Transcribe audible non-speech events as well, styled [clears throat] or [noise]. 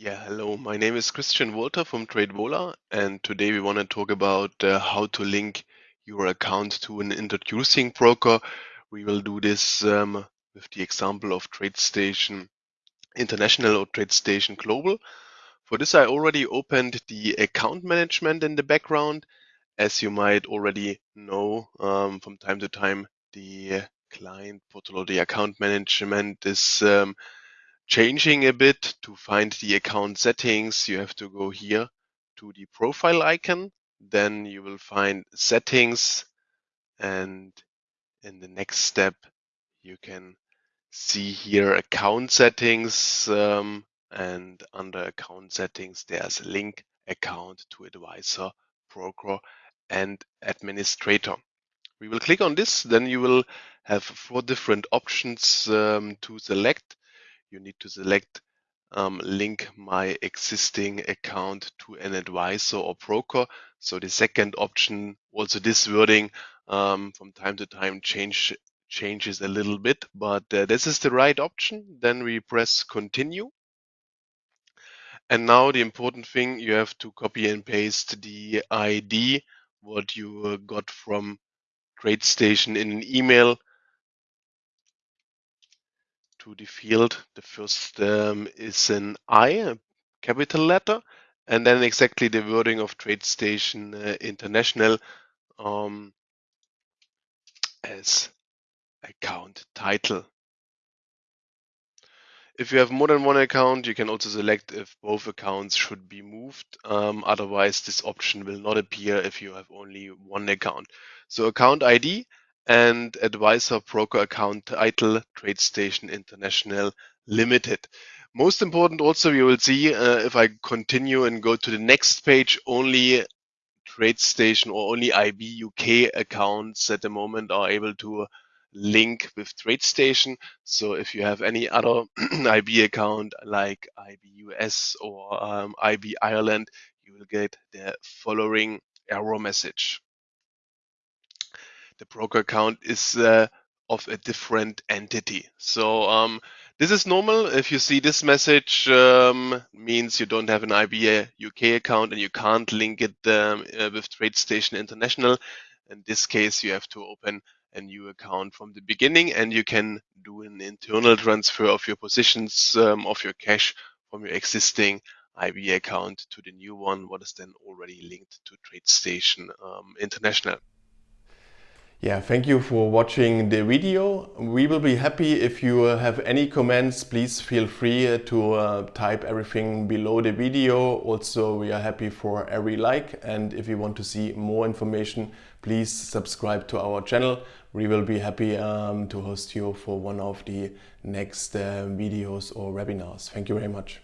Yeah, hello. My name is Christian Walter from TradeVola, and today we want to talk about uh, how to link your account to an introducing broker. We will do this um, with the example of TradeStation International or TradeStation Global. For this, I already opened the account management in the background. As you might already know, um, from time to time, the client portal or the account management is um, changing a bit to find the account settings, you have to go here to the profile icon. Then you will find settings. And in the next step, you can see here account settings. Um, and under account settings, there's a link account to advisor, broker, and administrator. We will click on this. Then you will have four different options um, to select you need to select um, link my existing account to an advisor or broker. So the second option, also this wording um, from time to time change changes a little bit, but uh, this is the right option. Then we press continue. And now the important thing, you have to copy and paste the ID, what you got from TradeStation in an email to the field. The first um, is an I, a capital letter, and then exactly the wording of TradeStation uh, International um, as account title. If you have more than one account, you can also select if both accounts should be moved. Um, otherwise, this option will not appear if you have only one account. So account ID and advisor broker account title TradeStation International Limited. Most important also, you will see uh, if I continue and go to the next page, only TradeStation or only IB UK accounts at the moment are able to link with TradeStation. So if you have any other [clears throat] IB account like IB US or um, IB Ireland, you will get the following error message the broker account is uh, of a different entity. So um, this is normal. If you see this message, um, means you don't have an IBA UK account and you can't link it um, uh, with TradeStation International. In this case, you have to open a new account from the beginning and you can do an internal transfer of your positions um, of your cash from your existing IBA account to the new one, what is then already linked to TradeStation um, International. Yeah, thank you for watching the video. We will be happy if you uh, have any comments. Please feel free uh, to uh, type everything below the video. Also, we are happy for every like. And if you want to see more information, please subscribe to our channel. We will be happy um, to host you for one of the next uh, videos or webinars. Thank you very much.